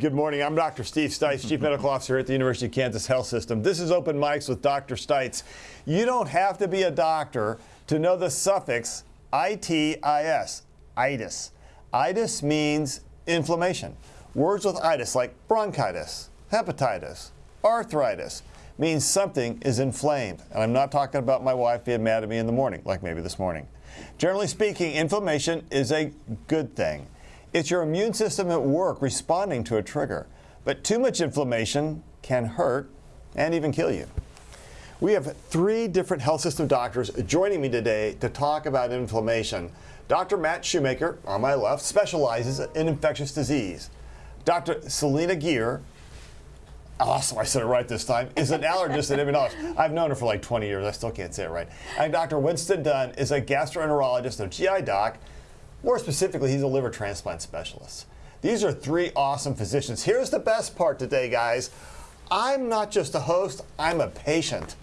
Good morning. I'm Dr. Steve Stites, Chief Medical Officer at the University of Kansas Health System. This is Open Mics with Dr. Stites. You don't have to be a doctor to know the suffix itis, itis. Itis means inflammation. Words with itis like bronchitis, hepatitis, arthritis means something is inflamed. And I'm not talking about my wife being mad at me in the morning, like maybe this morning. Generally speaking, inflammation is a good thing. It's your immune system at work responding to a trigger. But too much inflammation can hurt and even kill you. We have three different health system doctors joining me today to talk about inflammation. Dr. Matt Shoemaker, on my left, specializes in infectious disease. Dr. Selena Gierer, awesome, I said it right this time, is an allergist and immunologist. I've known her for like 20 years, I still can't say it right. And Dr. Winston Dunn is a gastroenterologist and GI doc more specifically, he's a liver transplant specialist. These are three awesome physicians. Here's the best part today, guys. I'm not just a host, I'm a patient.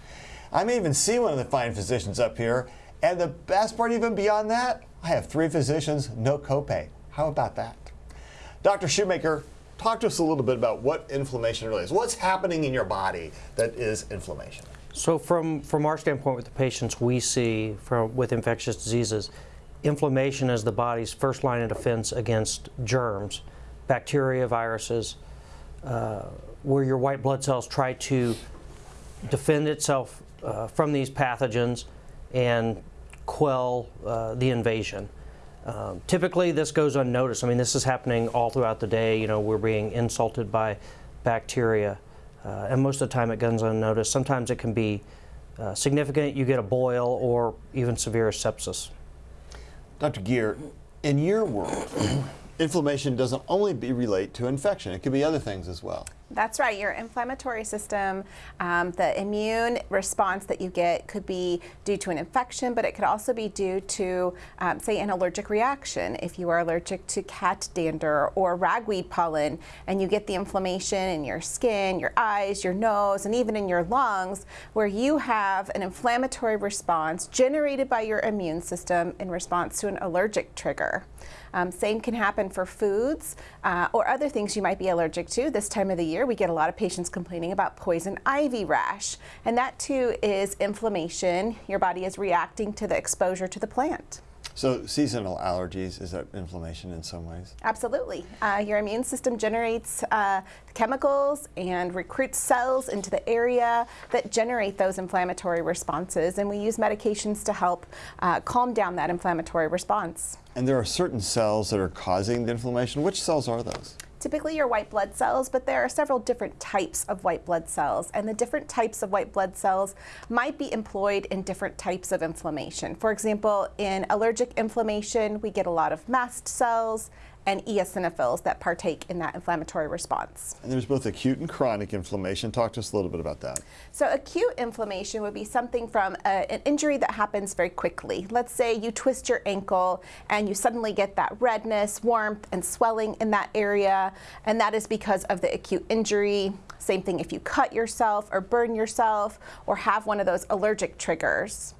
I may even see one of the fine physicians up here. And the best part, even beyond that, I have three physicians, no copay. How about that? Dr. Shoemaker, talk to us a little bit about what inflammation really is. What's happening in your body that is inflammation? So from, from our standpoint with the patients we see from, with infectious diseases, inflammation is the body's first line of defense against germs, bacteria, viruses, uh, where your white blood cells try to defend itself uh, from these pathogens and quell uh, the invasion. Um, typically, this goes unnoticed. I mean, this is happening all throughout the day. You know, we're being insulted by bacteria, uh, and most of the time it goes unnoticed. Sometimes it can be uh, significant. You get a boil or even severe sepsis. Dr. Gierer, in your world, inflammation doesn't only be relate to infection. It could be other things as well. That's right. Your inflammatory system, um, the immune response that you get could be due to an infection, but it could also be due to, um, say, an allergic reaction. If you are allergic to cat dander or ragweed pollen, and you get the inflammation in your skin, your eyes, your nose, and even in your lungs, where you have an inflammatory response generated by your immune system in response to an allergic trigger. Um, same can happen for foods uh, or other things you might be allergic to. This time of the year, we get a lot of patients complaining about poison ivy rash. And that too is inflammation. Your body is reacting to the exposure to the plant. So seasonal allergies, is that inflammation in some ways? Absolutely. Uh, your immune system generates uh, chemicals and recruits cells into the area that generate those inflammatory responses, and we use medications to help uh, calm down that inflammatory response. And there are certain cells that are causing the inflammation. Which cells are those? Typically your white blood cells, but there are several different types of white blood cells. And the different types of white blood cells might be employed in different types of inflammation. For example, in allergic inflammation, we get a lot of mast cells and eosinophils that partake in that inflammatory response. And there's both acute and chronic inflammation. Talk to us a little bit about that. So acute inflammation would be something from a, an injury that happens very quickly. Let's say you twist your ankle and you suddenly get that redness, warmth, and swelling in that area, and that is because of the acute injury. Same thing if you cut yourself or burn yourself or have one of those allergic triggers.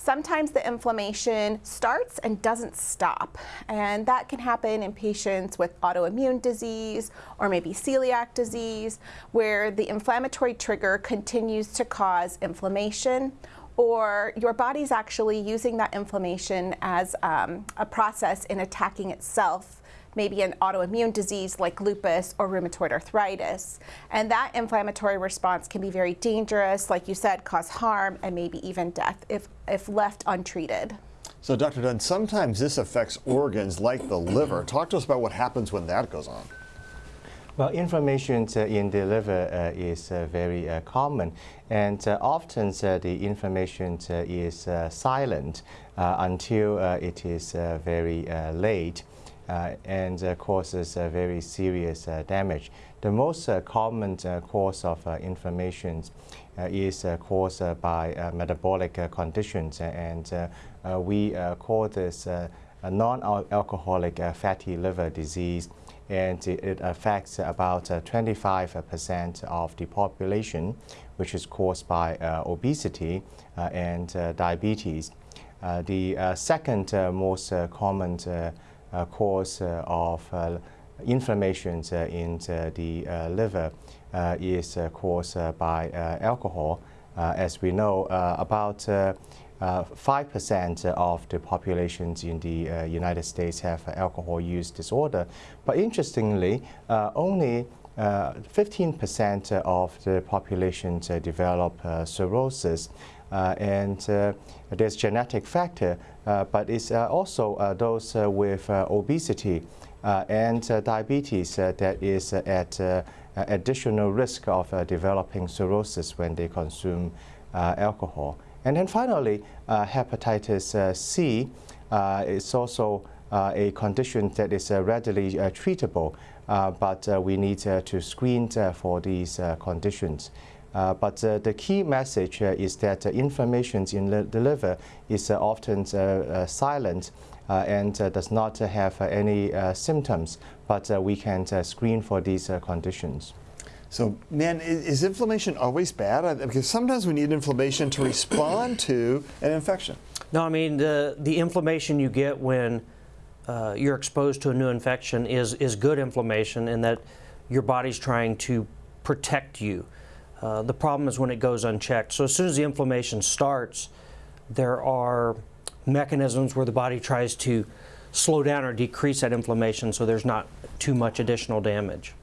Sometimes the inflammation starts and doesn't stop, and that can happen in patients with autoimmune disease or maybe celiac disease, where the inflammatory trigger continues to cause inflammation or your body's actually using that inflammation as um, a process in attacking itself maybe an autoimmune disease like lupus or rheumatoid arthritis. And that inflammatory response can be very dangerous, like you said, cause harm and maybe even death if, if left untreated. So Dr. Dunn, sometimes this affects organs like the liver. Talk to us about what happens when that goes on. Well, inflammation uh, in the liver uh, is uh, very uh, common, and uh, often uh, the inflammation is silent until it is very late. Uh, and uh, causes uh, very serious uh, damage. The most uh, common uh, cause of inflammation is caused by metabolic conditions, and we call this non-alcoholic fatty liver disease and it affects about 25% of the population, which is caused by uh, obesity uh, and uh, diabetes. the second most common cause uh, of uh, inflammation uh, in uh, the uh, liver uh, is uh, caused uh, by uh, alcohol. Uh, as we know, uh, about uh, uh, 5% of the populations in the uh, United States have alcohol use disorder. But interestingly, uh, only uh, 15% of the population uh, develop uh, cirrhosis. Uh, and uh, there's genetic factor, uh, but it's uh, also uh, those uh, with obesity and diabetes that is at additional risk of developing cirrhosis when they consume alcohol. And then finally, hepatitis C is also uh, a condition that is uh, readily uh, treatable, but we need to screen for these conditions. Uh, but uh, the key message uh, is that uh, inflammation in the the liver is uh, often uh, uh, silent uh, and uh, does not uh, have uh, any uh, symptoms, but uh, we can uh, screen for these uh, conditions. So, man, i- is inflammation always bad? Because sometimes we need inflammation to respond to an infection. No, I mean, the, the inflammation you get when uh, you're exposed to a new infection is, is good inflammation in that your body's trying to protect you. Uh, the problem is when it goes unchecked. So, as soon as the inflammation starts, there are mechanisms where the body tries to slow down or decrease that inflammation so there's not too much additional damage.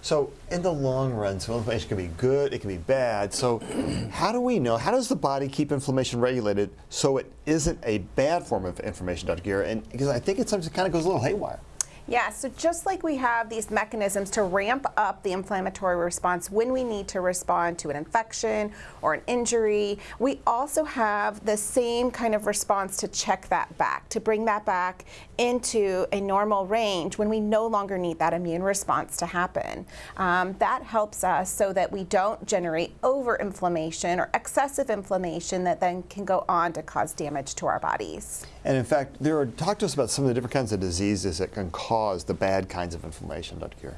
So, in the long run, so inflammation can be good, it can be bad. So, how do we know? How does the body keep inflammation regulated so it isn't a bad form of inflammation, Dr. Gierer? And because I think it sometimes kind of goes a little haywire. Yeah, so just like we have these mechanisms to ramp up the inflammatory response when we need to respond to an infection or an injury, we also have the same kind of response to check that back, to bring that back into a normal range when we no longer need that immune response to happen. Um, that helps us so that we don't generate over inflammation or excessive inflammation that then can go on to cause damage to our bodies. And in fact, there are talk to us about some of the different kinds of diseases that can cause the bad kinds of inflammation, Dr. Cure?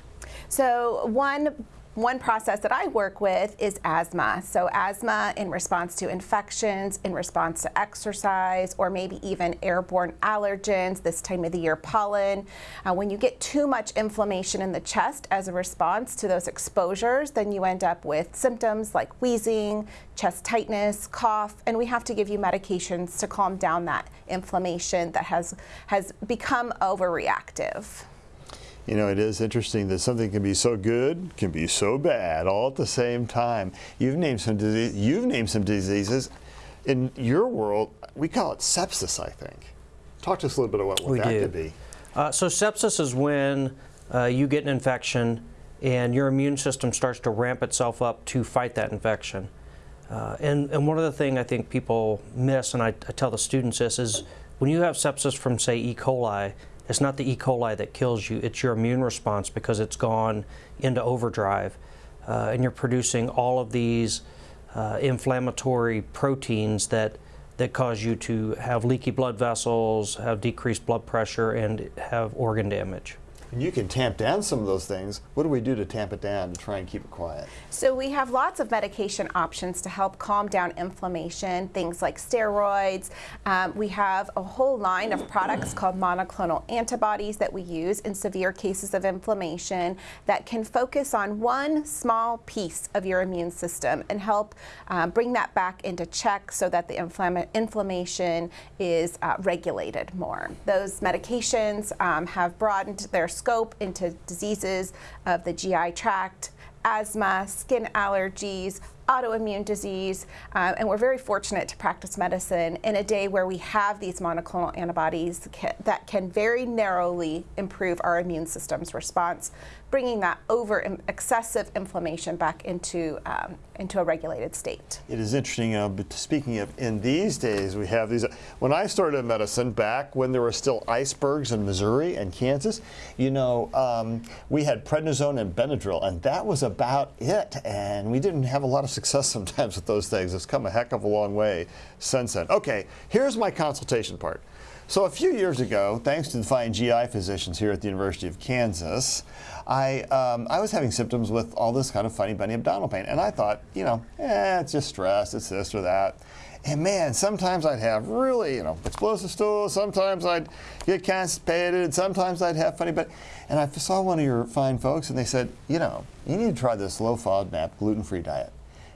So one one process that I work with is asthma. So asthma in response to infections, in response to exercise, or maybe even airborne allergens, this time of the year pollen. Uh, when you get too much inflammation in the chest as a response to those exposures, then you end up with symptoms like wheezing, chest tightness, cough, and we have to give you medications to calm down that inflammation that has, has become overreactive. You know, it is interesting that something can be so good, can be so bad, all at the same time. You've named some disease, you've named some diseases. In your world, we call it sepsis, I think. Talk to us a little bit about what We that do. could be. Uh, so sepsis is when uh, you get an infection and your immune system starts to ramp itself up to fight that infection. Uh, and, and one of the things I think people miss, and I, I tell the students this, is when you have sepsis from, say, E. coli, it's not the E. coli that kills you, it's your immune response because it's gone into overdrive. Uh, and you're producing all of these uh, inflammatory proteins that, that cause you to have leaky blood vessels, have decreased blood pressure, and have organ damage. And you can tamp down some of those things. What do we do to tamp it down to try and keep it quiet? So we have lots of medication options to help calm down inflammation, things like steroids. Um, we have a whole line of products called monoclonal antibodies that we use in severe cases of inflammation that can focus on one small piece of your immune system and help um, bring that back into check so that the inflammation is uh, regulated more. Those medications um, have broadened their scope into diseases of the GI tract, asthma, skin allergies, autoimmune disease, uh, and we're very fortunate to practice medicine in a day where we have these monoclonal antibodies that can very narrowly improve our immune system's response, bringing that over excessive inflammation back into um, into a regulated state. It is interesting, uh, but speaking of, in these days, we have these. When I started in medicine, back when there were still icebergs in Missouri and Kansas, you know, um, we had prednisone and Benadryl, and that was about it. And we didn't have a lot of success sometimes with those things. It's come a heck of a long way since then. Okay, here's my consultation part. So a few years ago, thanks to the fine GI physicians here at the University of Kansas, I, um, I was having symptoms with all this kind of funny bunny abdominal pain. And I thought, you know, eh, it's just stress, it's this or that. And man, sometimes I'd have really, you know, explosive stools. Sometimes I'd get constipated. Sometimes I'd have funny, but, and I saw one of your fine folks, and they said, you know, you need to try this low FODMAP gluten-free diet.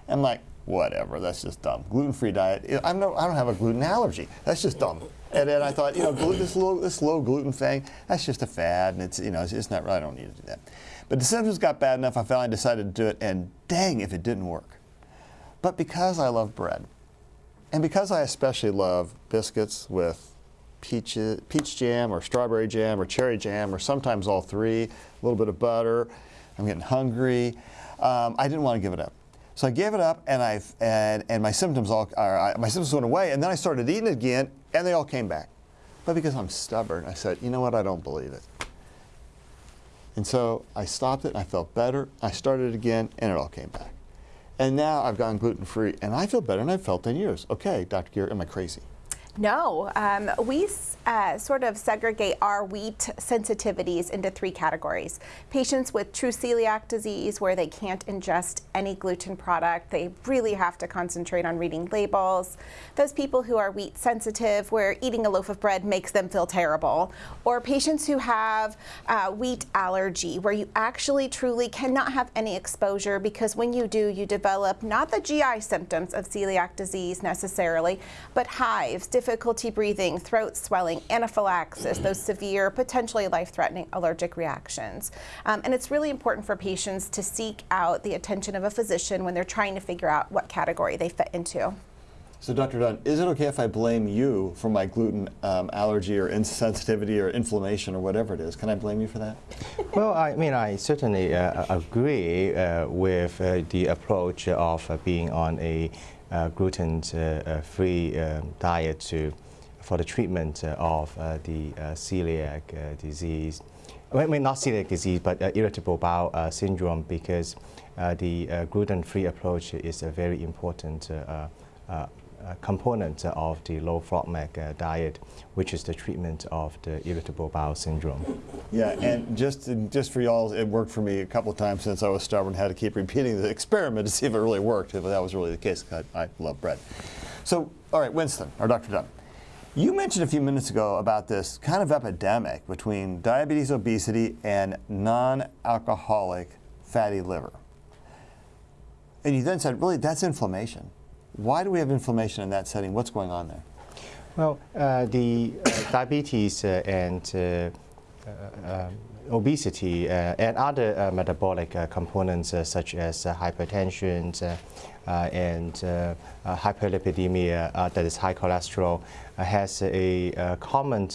I'm like, whatever, that's just dumb. Gluten-free diet. I'm no, I don't have a gluten allergy. That's just dumb. And then I thought, you know, this low, this low gluten thing, that's just a fad, and it's, you know, it's, it's not. I don't need to do that. But the symptoms got bad enough. I finally decided to do it, and dang, if it didn't work. But because I love bread, and because I especially love biscuits with peach, peach jam or strawberry jam or cherry jam or sometimes all three, a little bit of butter, I'm getting hungry, um, I didn't want to give it up. So I gave it up, and I and, and my symptoms all uh, my symptoms went away, and then I started eating again, and they all came back. But because I'm stubborn, I said, you know what, I don't believe it. And so I stopped it, I felt better. I started it again, and it all came back. And now I've gone gluten free, and I feel better than I've felt in years. Okay, Dr. Gierer, am I crazy? No, um, we uh, sort of segregate our wheat sensitivities into three categories. Patients with true celiac disease, where they can't ingest any gluten product, they really have to concentrate on reading labels. Those people who are wheat sensitive, where eating a loaf of bread makes them feel terrible. Or patients who have uh, wheat allergy, where you actually truly cannot have any exposure because when you do, you develop not the GI symptoms of celiac disease necessarily, but hives, difficulty breathing, throat swelling, anaphylaxis, those severe, potentially life-threatening allergic reactions. Um, and it's really important for patients to seek out the attention of a physician when they're trying to figure out what category they fit into. So, Dr. Dunn, is it okay if I blame you for my gluten um, allergy or insensitivity or inflammation or whatever it is? Can I blame you for that? well, I mean, I certainly uh, agree uh, with uh, the approach of uh, being on a uh, gluten-free uh, um, diet to, for the treatment of the celiac disease. I mean, not celiac disease, but irritable bowel syndrome, because the gluten-free approach is a very important component of the low FODMAP uh, diet, which is the treatment of the irritable bowel syndrome. Yeah, and just just for y'all, it worked for me a couple of times since I was stubborn. Had to keep repeating the experiment to see if it really worked. If that was really the case, I, I love bread. So, all right, Winston or Dr. Dunn. You mentioned a few minutes ago about this kind of epidemic between diabetes, obesity, and non-alcoholic fatty liver. And you then said, really, that's inflammation. Why do we have inflammation in that setting? What's going on there? Well, uh, the uh, diabetes uh, and uh, uh, um, obesity uh, and other uh, metabolic uh, components uh, such as hypertension and hyperlipidemia, that is high cholesterol, has a, common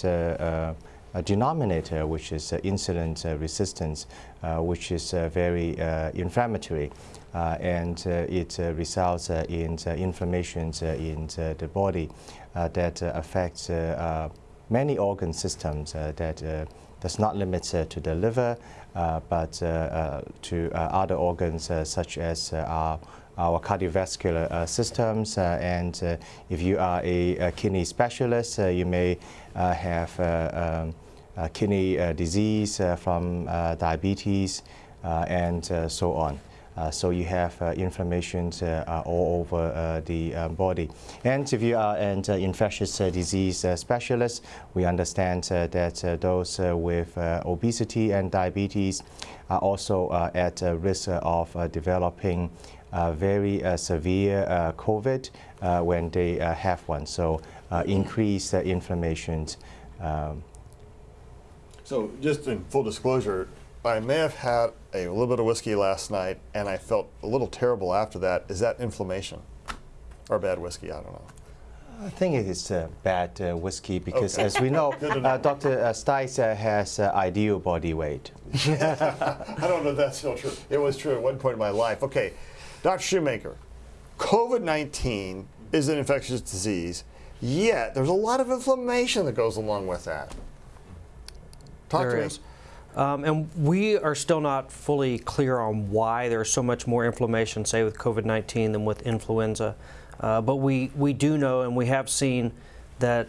denominator, which is insulin resistance, which is very inflammatory. Uh, and uh, it uh, results uh, in uh, inflammation uh, in the body that affects many organ systems that does not limit to the liver, but to other organs such as our our cardiovascular uh, systems. Uh, and uh, if you are a, a kidney specialist, you may have um, kidney disease from diabetes and so on. Uh, so you have uh, inflammation uh, uh, all over uh, the um, body. And if you are an uh, infectious disease specialist, we understand that those with obesity and diabetes are also at risk of developing very severe COVID when they have one. So increased inflammation. Um, so just in full disclosure, I may have had a little bit of whiskey last night and I felt a little terrible after that. Is that inflammation or bad whiskey? I don't know. I think it is uh, bad uh, whiskey because, okay. as we know, uh, Dr. Uh, Stites uh, has uh, ideal body weight. I don't know if that's still true. It was true at one point in my life. Okay, Dr. Shoemaker, COVID 19 is an infectious disease, yet there's a lot of inflammation that goes along with that. Talk there to is. me. Um, and we are still not fully clear on why there's so much more inflammation, say, with COVID-19 than with influenza. Uh, but we, we do know and we have seen that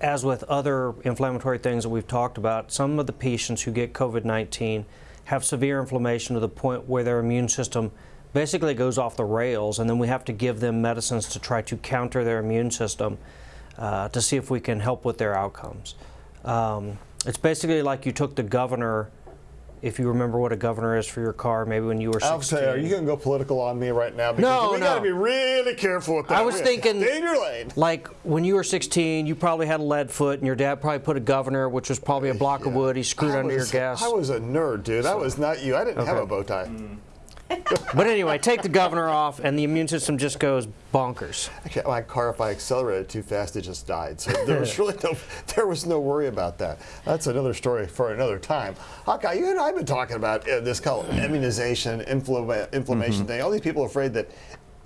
as with other inflammatory things that we've talked about, some of the patients who get COVID 19 have severe inflammation to the point where their immune system basically goes off the rails, and then we have to give them medicines to try to counter their immune system uh, to see if we can help with their outcomes. Um, it's basically like you took the governor if you remember what a governor is for your car, maybe when you were 16. I'll say, are you going to go political on me right now? Because No, we no. got to be really careful with that. I was We- thinking- in your lane. Like when you were 16, you probably had a lead foot, and your dad probably put a governor, which was probably a block of wood. He screwed I under was- your gas. I was a nerd, dude. I was not you. I didn't have a bow tie. Mm. But anyway, take the governor off, and the immune system just goes bonkers. Actually, my car, if I accelerated too fast, it just died. So there was really no, there was no worry about that. That's another story for another time. Hawkeye, you and I have been talking about uh, this called immunization, inflama- inflammation thing. All these people are afraid that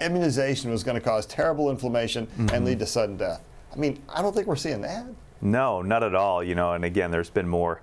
immunization was going to cause terrible inflammation and lead to sudden death. I mean, I don't think we're seeing that. No, not at all. You know, and again, there's been more,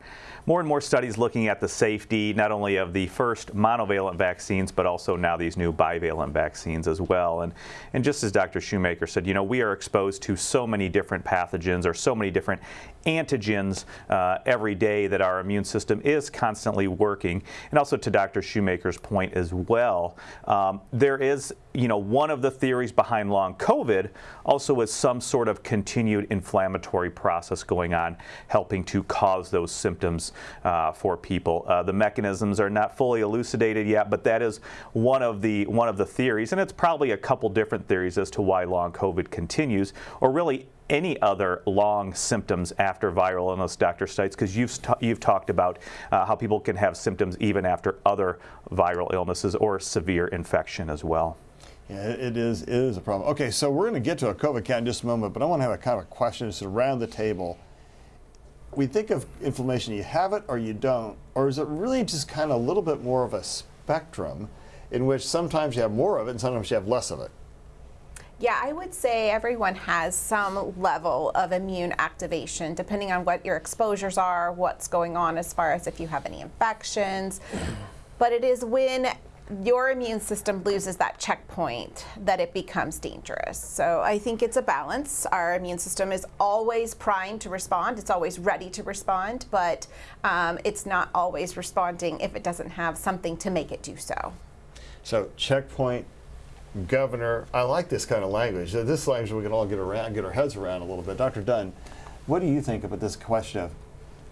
more and more studies looking at the safety not only of the first monovalent vaccines, but also now these new bivalent vaccines as well. And and just as Dr. Shoemaker said, you know, we are exposed to so many different pathogens or so many different antigens uh, every day that our immune system is constantly working. And also to Dr. Shoemaker's point as well, um, there is, you know, one of the theories behind long COVID also is some sort of continued inflammatory process going on, helping to cause those symptoms uh, for people. Uh, the mechanisms are not fully elucidated yet, but that is one of the one of the theories, and it's probably a couple different theories as to why long COVID continues, or really any other long symptoms after viral illness, Dr. Stites, because you've, you've talked about uh, how people can have symptoms even after other viral illnesses or severe infection as well. Yeah, it it is it is a problem. Okay, so we're going to get to a COVID count in just a moment, but I want to have a kind of a question just around the table. We think of inflammation, you have it or you don't, or is it really just kind of a little bit more of a spectrum in which sometimes you have more of it and sometimes you have less of it? Yeah, I would say everyone has some level of immune activation, depending on what your exposures are, what's going on as far as if you have any infections. But it is when your immune system loses that checkpoint that it becomes dangerous. So I think it's a balance. Our immune system is always primed to respond, it's always ready to respond, but um, it's not always responding if it doesn't have something to make it do so. So checkpoint, governor. I like this kind of language. This language we can all get around, get our heads around a little bit. Dr. Dunn, what do you think about this question of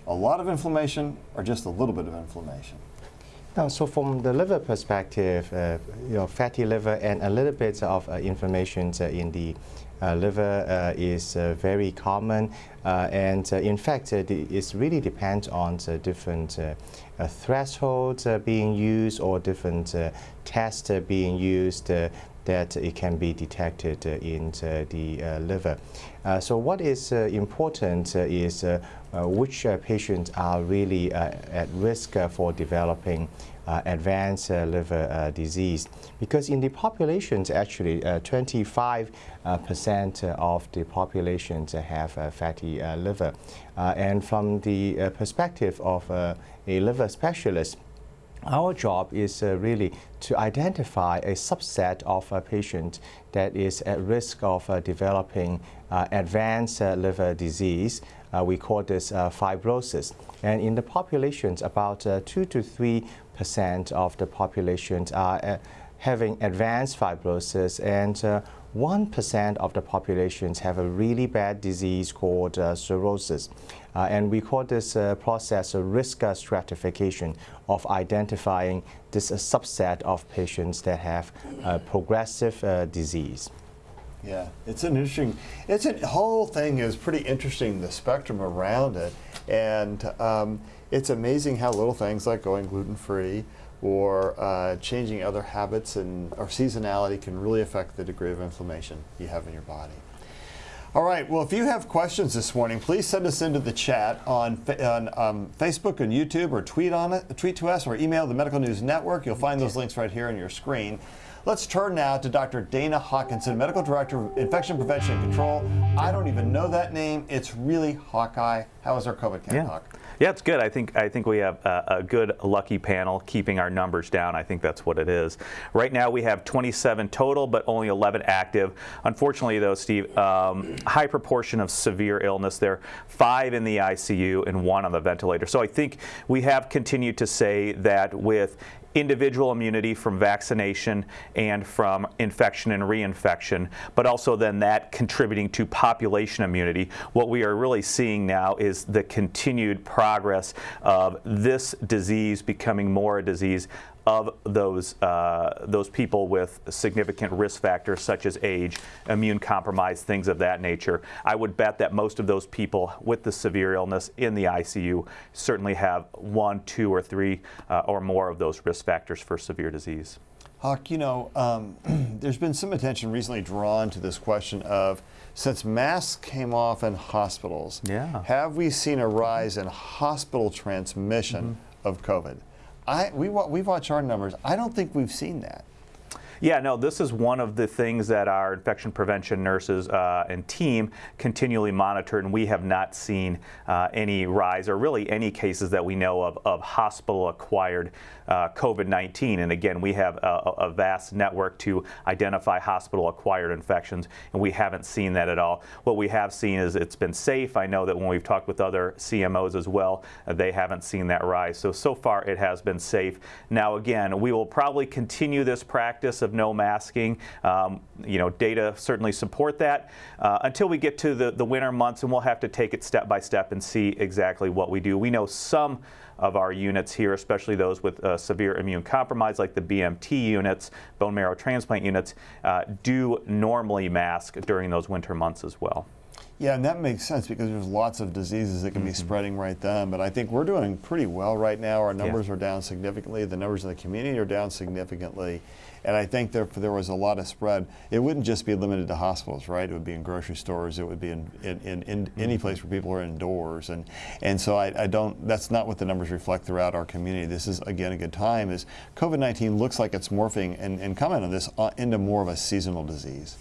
a lot of inflammation or just a little bit of inflammation? Now, so from the liver perspective, uh, you know, fatty liver and a little bit of uh, inflammation uh, in the uh, liver uh, is uh, very common, and in fact, it really depends on the different thresholds being used or different tests being used. That it can be detected uh, in uh, the uh, liver. So what is important is which patients are really at risk for developing uh, advanced uh, liver uh, disease. Because in the populations, actually, uh, 25 uh, percent of the populations have fatty liver. And from the perspective of a liver specialist, our job is uh, really to identify a subset of a patient that is at risk of uh, developing uh, advanced uh, liver disease. Uh, we call this uh, fibrosis. And in the populations, about uh, 2 to 3 percent of the populations are having advanced fibrosis, and 1% of the populations have a really bad disease called uh, cirrhosis. Uh, and we call this uh, process a risk stratification of identifying this uh, subset of patients that have progressive uh, disease. Yeah, it's an interesting. It's a whole thing is pretty interesting. The spectrum around it, and um, it's amazing how little things like going gluten free or uh, changing other habits and or seasonality can really affect the degree of inflammation you have in your body. All right. Well, if you have questions this morning, please send us into the chat on, on um, Facebook and YouTube, or tweet on it, tweet to us, or email the Medical News Network. You'll find those links right here on your screen. Let's turn now to Dr. Dana Hawkinson, Medical Director of Infection Prevention and Control. I don't even know that name. It's really Hawkeye. How is our COVID count, Yeah. Hawk? Yeah, it's good. I think I think we have a, a, good lucky panel keeping our numbers down. I think that's what it is. Right now we have 27 total, but only 11 active. Unfortunately, though, Steve, um, high proportion of severe illness there. Five in the ICU and one on the ventilator. So I think we have continued to say that with individual immunity from vaccination and from infection and reinfection, but also then that contributing to population immunity. What we are really seeing now is the continued progress of this disease becoming more a disease of those, uh, those people with significant risk factors such as age, immune compromise, things of that nature. I would bet that most of those people with the severe illness in the ICU certainly have one, two, or three uh, or more of those risk factors for severe disease. Hawk, you know, um, there's been some attention recently drawn to this question of since masks came off in hospitals, yeah. have we seen a rise in hospital transmission mm -hmm. of COVID? I, we, we watch our numbers. I don't think we've seen that. Yeah, no, this is one of the things that our infection prevention nurses uh, and team continually monitor, and we have not seen uh, any rise or really any cases that we know of of hospital acquired uh, COVID-19. And again, we have a, a, vast network to identify hospital-acquired infections, and we haven't seen that at all. What we have seen is it's been safe. I know that when we've talked with other CMOs as well, uh, they haven't seen that rise. So, so far it has been safe. Now, again, we will probably continue this practice of no masking. Um, you know, data certainly support that uh, until we get to the, the winter months, and we'll have to take it step by step and see exactly what we do. We know some of our units here, especially those with uh, severe immune compromise like the BMT units, bone marrow transplant units, uh, do normally mask during those winter months as well. Yeah, and that makes sense because there's lots of diseases that can mm -hmm. be mm-hmm. spreading right then. But I think we're doing pretty well right now. Our numbers yeah. are down significantly. The numbers in the community are down significantly. And I think there, there was a lot of spread. It wouldn't just be limited to hospitals, right? It would be in grocery stores. It would be in, in, in, in mm -hmm. any place where people are indoors. And, and so I, I don't, that's not what the numbers reflect throughout our community. This is, again, a good time is COVID-19 looks like it's morphing and, and comment on this uh, into more of a seasonal disease.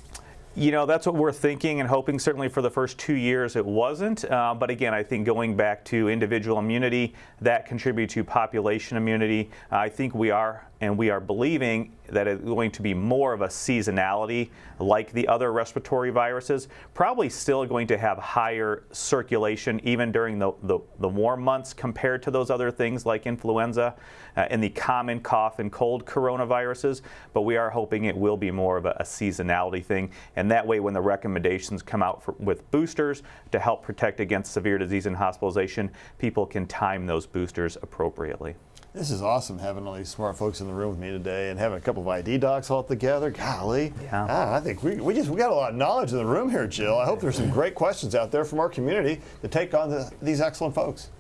You know, that's what we're thinking and hoping. Certainly for the first two years, it wasn't. Uh, but again, I think going back to individual immunity, that contribute to population immunity. I think we are and we are believing that it's going to be more of a seasonality like the other respiratory viruses, probably still going to have higher circulation even during the, the, the warm months compared to those other things like influenza uh, and the common cough and cold coronaviruses, but we are hoping it will be more of a, a seasonality thing. And that way when the recommendations come out for, with boosters to help protect against severe disease and hospitalization, people can time those boosters appropriately. This is awesome having all these smart folks in the room with me today and having a couple of ID docs all together. Golly, yeah. Ah, I think we, we just we got a lot of knowledge in the room here, Jill. I hope there's some great questions out there from our community to take on the, these excellent folks.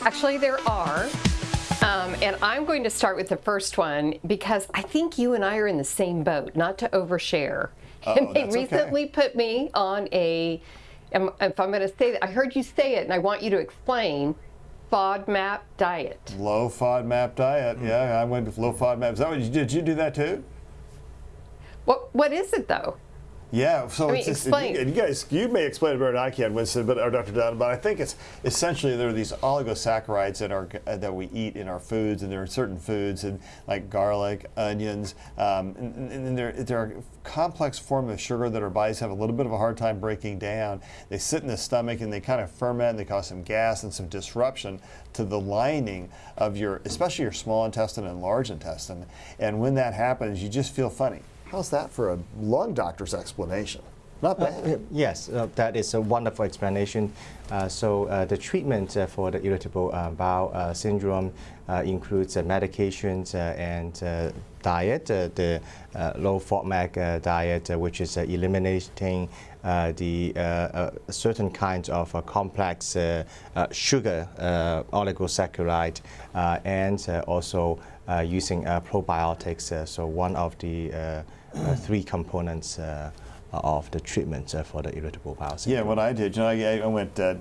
Actually, there are. Um, and I'm going to start with the first one because I think you and I are in the same boat, not to overshare. Oh, and they recently okay. put me on a, if I'm going to say that, I heard you say it and I want you to explain FODMAP diet. Low FODMAP diet. Mm. Yeah, I went to low FODMAP. Is that what you did? You do that too? What What is it though? Yeah, so I mean, it's explain. You, you, guys, you may explain it better than I can, Winston, but or Dr. Dunn. But I think it's essentially there are these oligosaccharides that are uh, that we eat in our foods, and there are certain foods, and like garlic, onions, um, and, and they're they're a complex form of sugar that our bodies have a little bit of a hard time breaking down. They sit in the stomach and they kind of ferment. And they cause some gas and some disruption to the lining of your, especially your small intestine and large intestine. And when that happens, you just feel funny. How's that for a lung doctor's explanation? Not uh, bad. Uh, yes, uh, that is a wonderful explanation. Uh, so uh, the treatment uh, for the irritable uh, bowel uh, syndrome uh, includes medications and diet, the low FODMAP diet, which is eliminating the certain kinds of complex sugar oligosaccharide and also using probiotics. so one of the uh, three components uh, of the treatment uh, for the irritable bowel syndrome. Yeah, what I did, you know, I, I went, I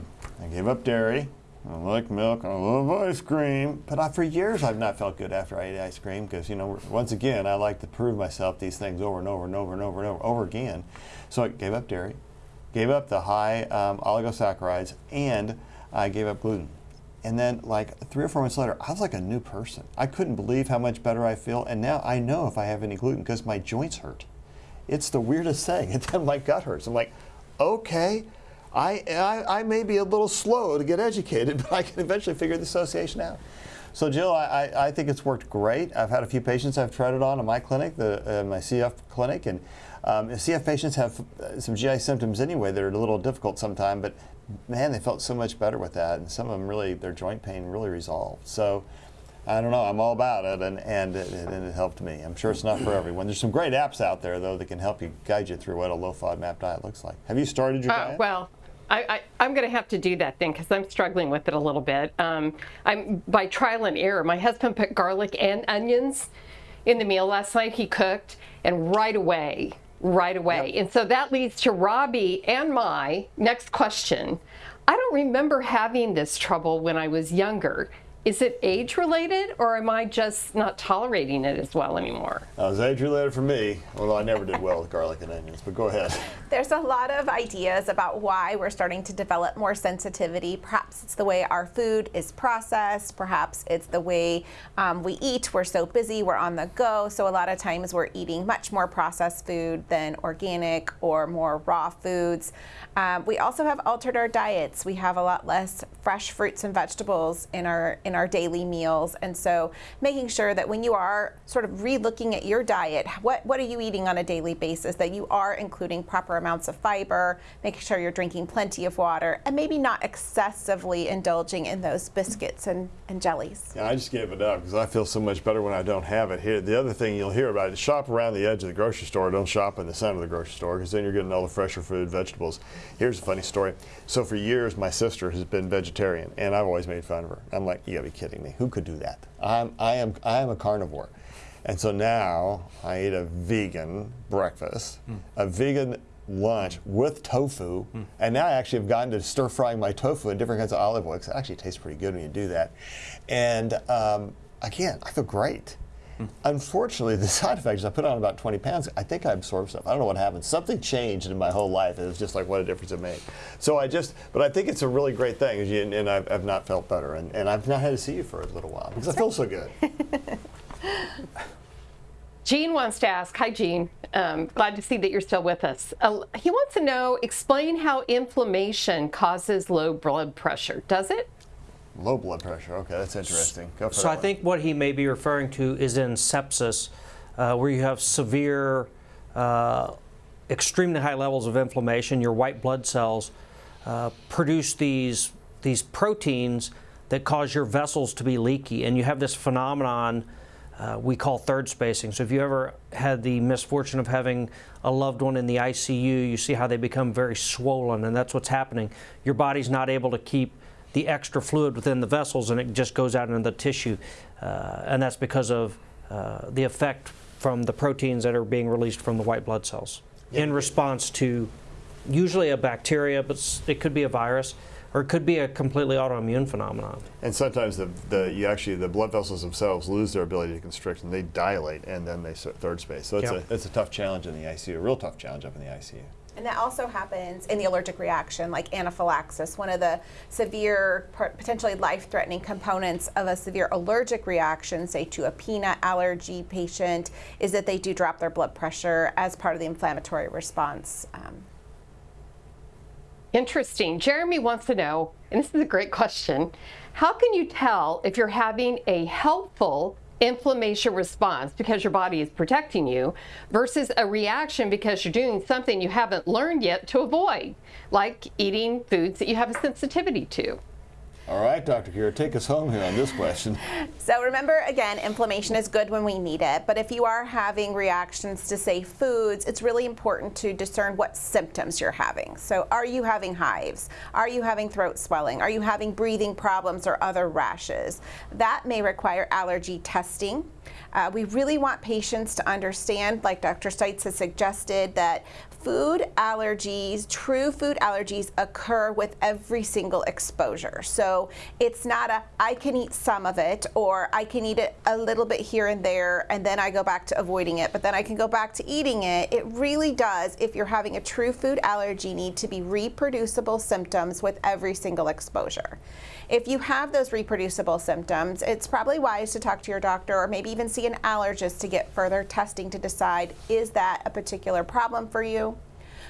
gave up dairy, I like milk, I love ice cream. But I, for years, I've not felt good after I ate ice cream because, you know, once again, I like to prove myself these things over and over and over and over and over, over again. So I gave up dairy, gave up the high um, oligosaccharides, and I gave up gluten And then, like three or four months later, I was like a new person. I couldn't believe how much better I feel. And now I know if I have any gluten because my joints hurt. It's the weirdest thing. And then my gut hurts. I'm like, okay, I, I, I may be a little slow to get educated, but I can eventually figure the association out. So, Jill, I, I, think it's worked great. I've had a few patients I've tried it on in my clinic, the, uh, my CF clinic, and um, CF patients have uh, some GI symptoms anyway that are a little difficult sometimes, but man, they felt so much better with that, and some of them really, their joint pain really resolved. So, I don't know. I'm all about it, and and it, and it helped me. I'm sure it's not for everyone. There's some great apps out there though that can help you guide you through what a low FODMAP diet looks like. Have you started your Uh, diet? well, I, I, am going to have to do that thing because I'm struggling with it a little bit. Um, I'm by trial and error. My husband put garlic and onions in the meal last night. He cooked, and right away, right away. And so that leads to Robbie and my next question. I don't remember having this trouble when I was younger. Is it age related or am I just not tolerating it as well anymore? That was age related for me, although I never did well with garlic and onions. But go ahead. There's a lot of ideas about why we're starting to develop more sensitivity. Perhaps it's the way our food is processed. Perhaps it's the way um, we eat. We're so busy, we're on the go. So a lot of times we're eating much more processed food than organic or more raw foods. Um, we also have altered our diets. We have a lot less fresh fruits and vegetables in our in our daily meals, and so making sure that when you are sort of re-looking at your diet, what what are you eating on a daily basis? That you are including proper amounts of fiber, making sure you're drinking plenty of water, and maybe not excessively indulging in those biscuits and, and jellies. Yeah, I just gave it up because I feel so much better when I don't have it here. The other thing you'll hear about is shop around the edge of the grocery store. Don't shop in the center of the grocery store because then you're getting all the fresher food, vegetables. Here's a funny story. So for years, my sister has been vegetarian, and I've always made fun of her. I'm like, you gotta be kidding me. Who could do that? I'm, I am, I am a carnivore. And so now I eat a vegan breakfast, a vegan lunch with tofu, and now I actually have gotten to stir frying my tofu in different kinds of olive oil. It actually tastes pretty good when you do that. And um, again, I feel great. Unfortunately, the side effects, I put on about 20 pounds. I think I absorbed stuff. I don't know what happened. Something changed in my whole life. It was just like, what a difference it made. So I just, but I think it's a really great thing, and, and I've, I've not felt better. And, and I've not had to see you for a little while because I feel so good. Gene wants to ask, hi Gene, um, glad to see that you're still with us. Uh, he wants to know, explain how inflammation causes low blood pressure. Does it? Low blood pressure. Okay, that's interesting. Go for So I one. think what he may be referring to is in sepsis, uh, where you have severe, uh, extremely high levels of inflammation. Your white blood cells uh, produce these these proteins that cause your vessels to be leaky, and you have this phenomenon uh, we call third spacing. So if you ever had the misfortune of having a loved one in the ICU, you see how they become very swollen, and that's what's happening. Your body's not able to keep the extra fluid within the vessels, and it just goes out into the tissue, uh, and that's because of uh, the effect from the proteins that are being released from the white blood cells in response to usually a bacteria, but it could be a virus, or it could be a completely autoimmune phenomenon. And sometimes the, the you actually the blood vessels themselves lose their ability to constrict and they dilate and then they third space. So it's Yep. a it's a tough challenge in the ICU, a real tough challenge up in the ICU. And that also happens in the allergic reaction, like anaphylaxis. One of the severe, potentially life threatening components of a severe allergic reaction, say to a peanut allergy patient, is that they do drop their blood pressure as part of the inflammatory response. Um, Interesting. Jeremy wants to know, and this is a great question how can you tell if you're having a helpful inflammation response because your body is protecting you versus a reaction because you're doing something you haven't learned yet to avoid, like eating foods that you have a sensitivity to? All right, Dr. Gierer, take us home here on this question. So remember, again, inflammation is good when we need it, but if you are having reactions to, say, foods, it's really important to discern what symptoms you're having. So are you having hives? Are you having throat swelling? Are you having breathing problems or other rashes? That may require allergy testing. Uh, we really want patients to understand, like Dr. Stites has suggested, that food allergies, true food allergies, occur with every single exposure. So it's not a I can eat some of it or I can eat it a little bit here and there and then I go back to avoiding it, but then I can go back to eating it. It really does, if you're having a true food allergy, need to be reproducible symptoms with every single exposure. If you have those reproducible symptoms, it's probably wise to talk to your doctor or maybe even see an allergist to get further testing to decide is that a particular problem for you?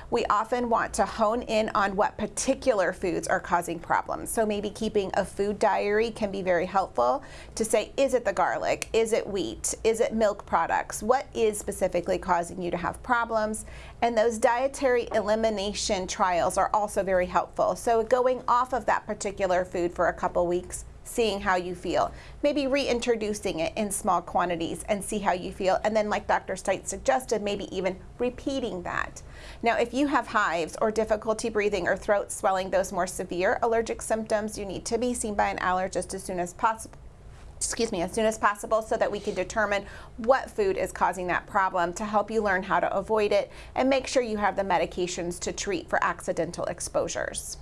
We often want to hone in on what particular foods are causing problems. So maybe keeping a food diary can be very helpful to say, is it the garlic? Is it wheat? Is it milk products? What is specifically causing you to have problems? And those dietary elimination trials are also very helpful. So going off of that particular food for a couple weeks seeing how you feel. Maybe reintroducing it in small quantities and see how you feel. And then, like Dr. Stites suggested, maybe even repeating that. Now, if you have hives or difficulty breathing or throat swelling, those more severe allergic symptoms, you need to be seen by an allergist as soon as possible excuse me, as soon as possible so that we can determine what food is causing that problem to help you learn how to avoid it and make sure you have the medications to treat for accidental exposures.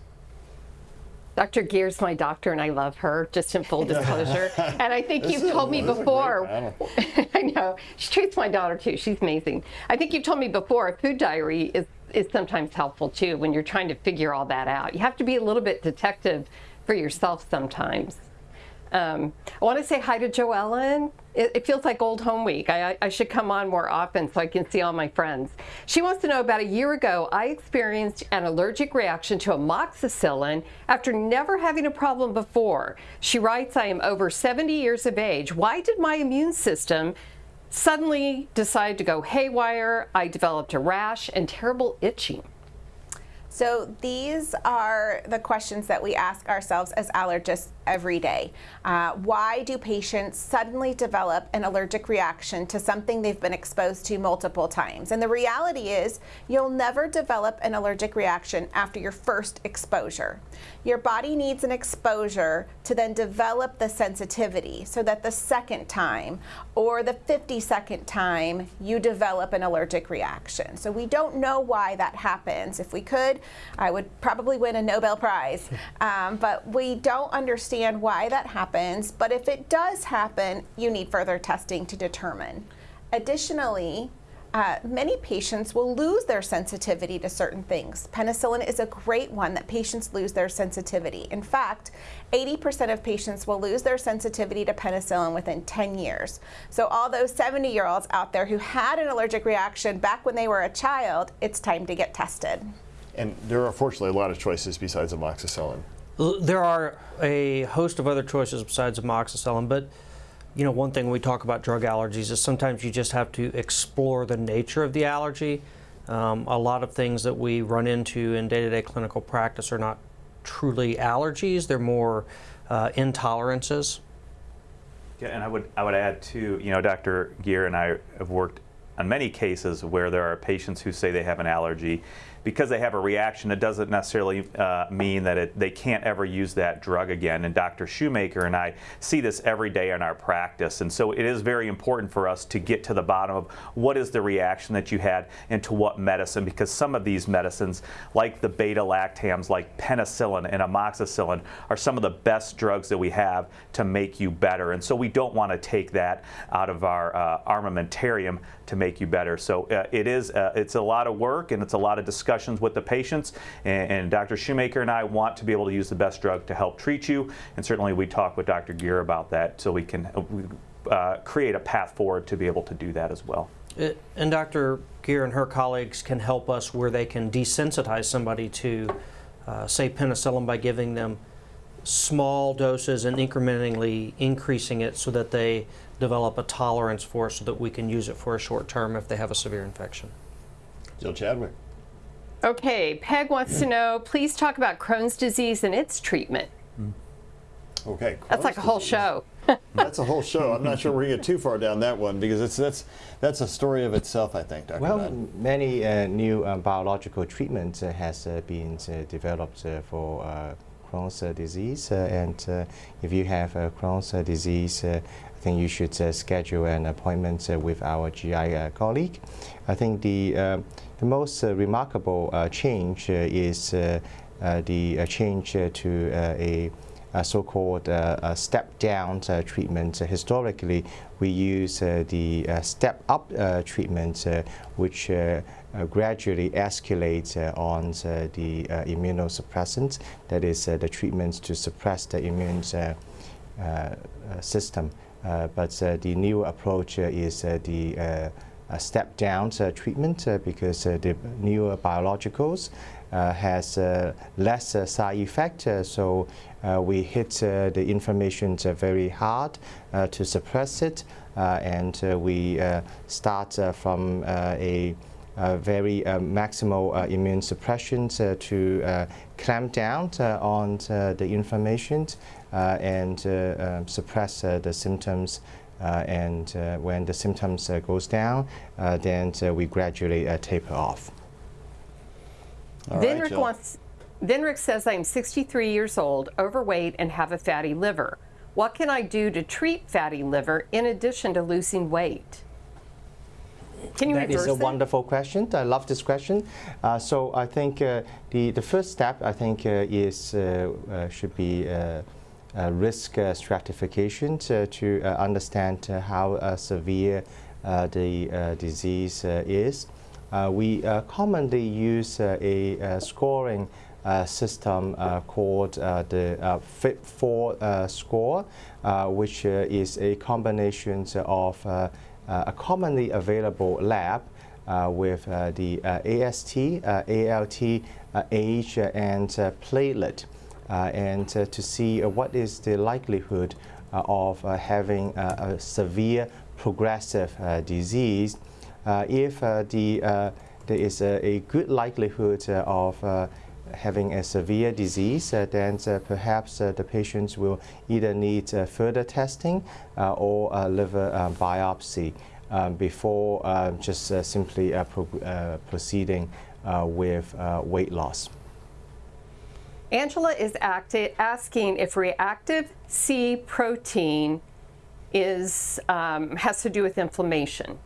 Dr. Gierer's my doctor, and I love her, just in full disclosure. and I think you've told me before. I know. She treats my daughter too. She's amazing. I think you've told me before a food diary is, is sometimes helpful too when you're trying to figure all that out. You have to be a little bit detective for yourself sometimes. Um, I want to say hi to Joellen. It, it, feels like old home week. I, I, should come on more often so I can see all my friends. She wants to know about a year ago, I experienced an allergic reaction to amoxicillin after never having a problem before. She writes, I am over 70 years of age. Why did my immune system suddenly decide to go haywire? I developed a rash and terrible itching. So these are the questions that we ask ourselves as allergists every day. Uh, why do patients suddenly develop an allergic reaction to something they've been exposed to multiple times? And the reality is you'll never develop an allergic reaction after your first exposure. Your body needs an exposure to then develop the sensitivity so that the second time or the 52nd time you develop an allergic reaction. So we don't know why that happens. If we could, I would probably win a Nobel Prize. Um, but we don't understand understand why that happens, but if it does happen, you need further testing to determine. Additionally, uh, many patients will lose their sensitivity to certain things. Penicillin is a great one that patients lose their sensitivity. In fact, 80% of patients will lose their sensitivity to penicillin within 10 years. So all those 70 year olds out there who had an allergic reaction back when they were a child, it's time to get tested. And there are fortunately a lot of choices besides amoxicillin. There are a host of other choices besides amoxicillin, but you know, one thing we talk about drug allergies is sometimes you just have to explore the nature of the allergy. Um, a lot of things that we run into in day-to-day clinical practice are not truly allergies; they're more uh, intolerances. Yeah, and I would I would add too. You know, Dr. Gierer and I have worked on many cases where there are patients who say they have an allergy because they have a reaction, it doesn't necessarily uh, mean that it, they can't ever use that drug again. And Dr. Shoemaker and I see this every day in our practice. And so it is very important for us to get to the bottom of what is the reaction that you had and to what medicine, because some of these medicines, like the beta lactams, like penicillin and amoxicillin, are some of the best drugs that we have to make you better. And so we don't want to take that out of our uh, armamentarium to make you better. So uh, it is, uh, it's a lot of work and it's a lot of discussions with the patients. And, and, Dr. Shoemaker and I want to be able to use the best drug to help treat you. And certainly we talk with Dr. Gierer about that so we can uh, create a path forward to be able to do that as well. It, and Dr. Gierer and her colleagues can help us where they can desensitize somebody to, uh, say, penicillin by giving them small doses and incrementally increasing it so that they develop a tolerance for it so that we can use it for a short term if they have a severe infection. Jill Chadwick. Okay, Peg wants to know, please talk about Crohn's disease and its treatment. Okay. Crohn's that's like a whole disease. show. that's a whole show. I'm not sure we're going to get too far down that one because it's that's that's a story of itself, I think, Dr. Well, Madden. many uh, new um, biological treatments uh, has uh, been uh, developed uh, for uh, Crohn's disease, and if you have a Crohn's disease, I think you should schedule an appointment with our GI colleague. I think the the most uh, remarkable uh, change uh, is the change to a uh, so-called uh, uh, step-down uh, treatment. Uh, historically, we use uh, the uh, step-up uh, treatment, uh, which uh, uh, gradually escalates uh, on uh, the uh, immunosuppressants, that is, uh, the treatments to suppress the immune uh, uh, uh, system. Uh, but uh, the new approach uh, is uh, the uh, uh, step-down uh, treatment uh, because uh, the newer biologicals uh, has uh, less uh, side effect. Uh, so uh, we hit uh, the inflammation uh, very hard uh, to suppress it, uh, and uh, we uh, start uh, from uh, a uh, very uh, maximal uh, immune suppression uh, to uh, clamp down uh, on uh, the inflammation uh, and uh, um, suppress uh, the symptoms. Uh, and uh, when the symptoms uh, goes down, uh, then uh, we gradually uh, taper off. All right, Vinrick Jill. wants. Vinrick says I'm 63 years old, overweight, and have a fatty liver. What can I do to treat fatty liver in addition to losing weight? Can you That is a wonderful question. I love this question. Uh, so I think uh, the the first step I think uh, is uh, uh, should be uh, uh, risk uh, stratification to, to uh, understand uh, how uh, severe uh, the uh, disease uh, is. Uh, we uh, commonly use uh, a uh, scoring uh, system uh, called uh, the uh, FIB-4 uh, score, uh, which uh, is a combination of a commonly available lab uh, with uh, the uh, AST, uh, ALT, uh, age, uh, and uh, platelet, uh, and uh, to see uh, what is the likelihood uh, of uh, having uh, a severe progressive uh, disease. Uh, if uh, the, uh, there is a, a good likelihood uh, of uh, having a severe disease, uh, then uh, perhaps uh, the patients will either need uh, further testing uh, or a liver um, biopsy um, before uh, just uh, simply uh, pro- uh, proceeding uh, with uh, weight loss. Angela is asking if reactive C protein is um, has to do with inflammation.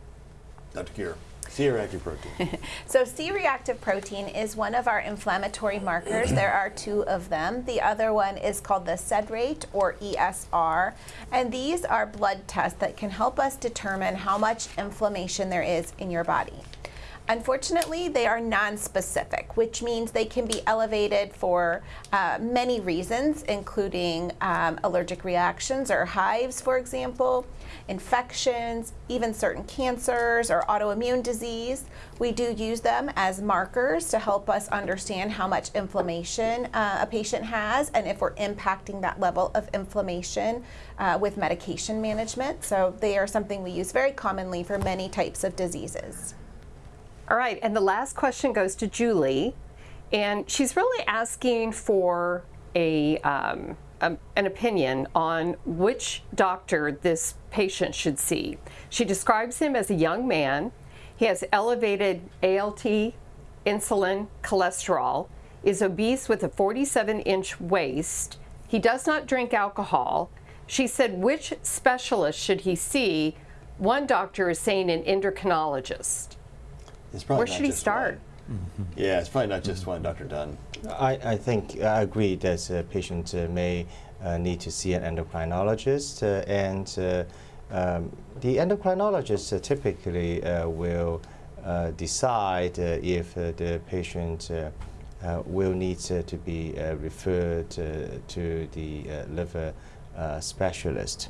Dr. Gierer, C-reactive protein. So C-reactive protein is one of our inflammatory markers. there are two of them. The other one is called the SED rate or ESR. And these are blood tests that can help us determine how much inflammation there is in your body. Unfortunately, they are non-specific, which means they can be elevated for uh, many reasons, including um, allergic reactions or hives, for example, infections, even certain cancers or autoimmune disease. We do use them as markers to help us understand how much inflammation uh, a patient has and if we're impacting that level of inflammation uh, with medication management. So they are something we use very commonly for many types of diseases. All right, and the last question goes to Julie, and she's really asking for a, um, um, an opinion on which doctor this patient should see. She describes him as a young man. He has elevated ALT, insulin, cholesterol, is obese with a 47 inch waist. He does not drink alcohol. She said, which specialist should he see? One doctor is saying an endocrinologist. It's probably Where should he just start? one. Yeah, it's probably not just one, Dr. Dunn. I, I think I agree that uh, patients uh, may uh, need to see an endocrinologist, uh, and uh, um, the endocrinologist uh, typically uh, will uh, decide uh, if uh, the patient uh, uh, will need uh, to be uh, referred uh, to the uh, liver uh, specialist.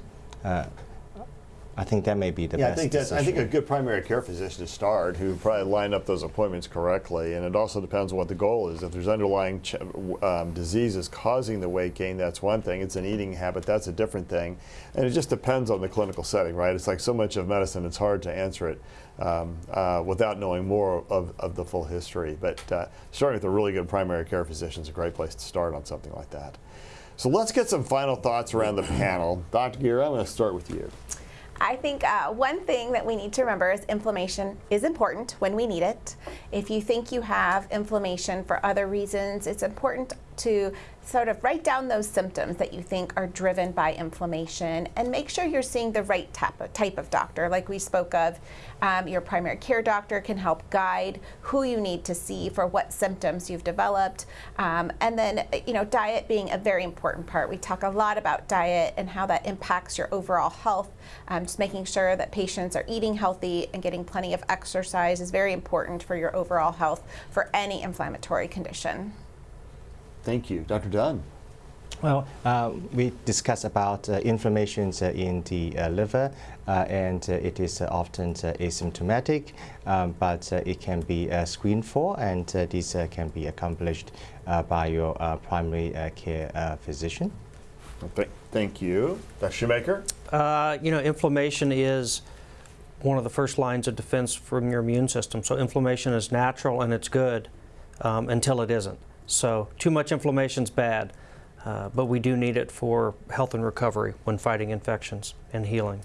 I think that may be the Yeah, I best think that's. I think a good primary care physician to start, who probably line up those appointments correctly, and it also depends on what the goal is. If there's underlying ch- um, diseases causing the weight gain, that's one thing. It's an eating habit, that's a different thing, and it just depends on the clinical setting, right? It's like so much of medicine; it's hard to answer it um, uh, without knowing more of, of the full history. But uh, starting with a really good primary care physician is a great place to start on something like that. So let's get some final thoughts around the panel. Dr. Gierer, I'm going to start with you. I think uh, one thing that we need to remember is inflammation is important when we need it. If you think you have inflammation for other reasons, it's important to sort of write down those symptoms that you think are driven by inflammation and make sure you're seeing the right type of, type of doctor. Like we spoke of, um, your primary care doctor can help guide who you need to see for what symptoms you've developed. Um, and then, you know, diet being a very important part. We talk a lot about diet and how that impacts your overall health. Um, just making sure that patients are eating healthy and getting plenty of exercise is very important for your overall health for any inflammatory condition. Thank you. Dr. Dunn. Well, uh, we discussed about uh, inflammation uh, in the uh, liver, uh, and uh, it is often asymptomatic, um, but it can be screened for, and this can be accomplished by your primary care physician. Th thank you. Dr. Shoemaker? you know, inflammation is one of the first lines of defense from your immune system. So inflammation is natural and it's good um, until it isn't. So too much inflammation is bad, uh, but we do need it for health and recovery when fighting infections and healing.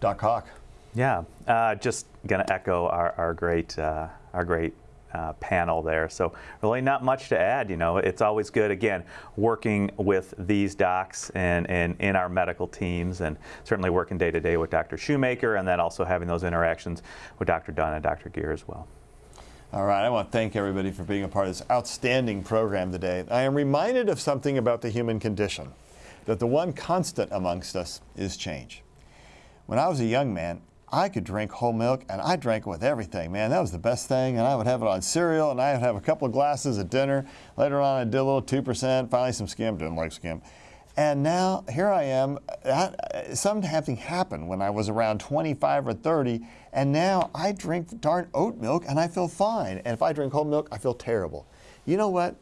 Doc Hawk. Yeah, uh, just going to echo our, our great, uh, our great uh, panel there. So really not much to add. You know, it's always good again working with these docs and, and in our medical teams, and certainly working day to day with Dr. Shoemaker, and then also having those interactions with Dr. Dunn and Dr. Gierer as well. All right, I want to thank everybody for being a part of this outstanding program today. I am reminded of something about the human condition, that the one constant amongst us is change. When I was a young man, I could drink whole milk and I drank it with everything, man. That was the best thing. And I would have it on cereal and I would have a couple of glasses at dinner. Later on, I did a little 2%, finally some skim, didn't like skim. And now here I am. Uh, something happened when I was around 25 or 30, and now I drink darn oat milk and I feel fine. And if I drink whole milk, I feel terrible. You know what?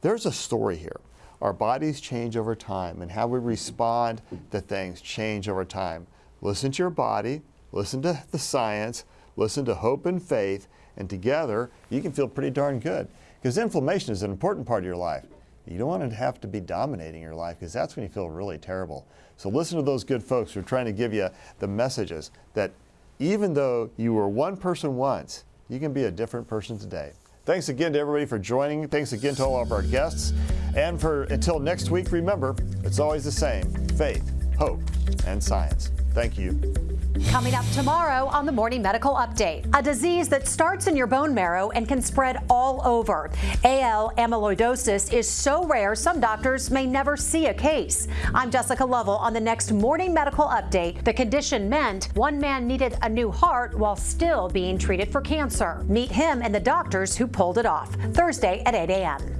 There's a story here. Our bodies change over time, and how we respond to things change over time. Listen to your body, listen to the science, listen to hope and faith, and together you can feel pretty darn good. Because inflammation is an important part of your life. You don't want to have to be dominating your life because that's when you feel really terrible. So listen to those good folks who are trying to give you the messages that even though you were one person once, you can be a different person today. Thanks again to everybody for joining. Thanks again to all of our guests. And for until next week, remember, it's always the same faith, hope, and science. Thank you. Coming up tomorrow on the Morning Medical Update, a disease that starts in your bone marrow and can spread all over. AL amyloidosis is so rare some doctors may never see a case. I'm Jessica Lovell on the next Morning Medical Update. The condition meant one man needed a new heart while still being treated for cancer. Meet him and the doctors who pulled it off Thursday at 8 a.m.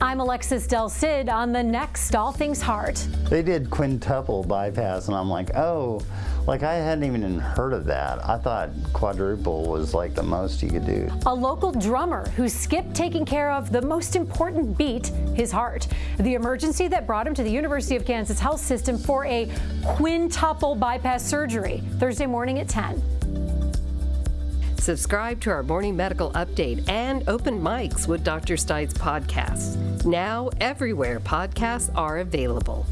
I'm Alexis Del Cid on the next All Things Heart. They did quintuple bypass, and I'm like, oh, like I hadn't even heard of that. I thought quadruple was like the most you could do. A local drummer who skipped taking care of the most important beat, his heart. The emergency that brought him to the University of Kansas Health System for a quintuple bypass surgery Thursday morning at 10. Subscribe to our morning medical update and open mics with Dr. Stites podcasts. Now, everywhere podcasts are available.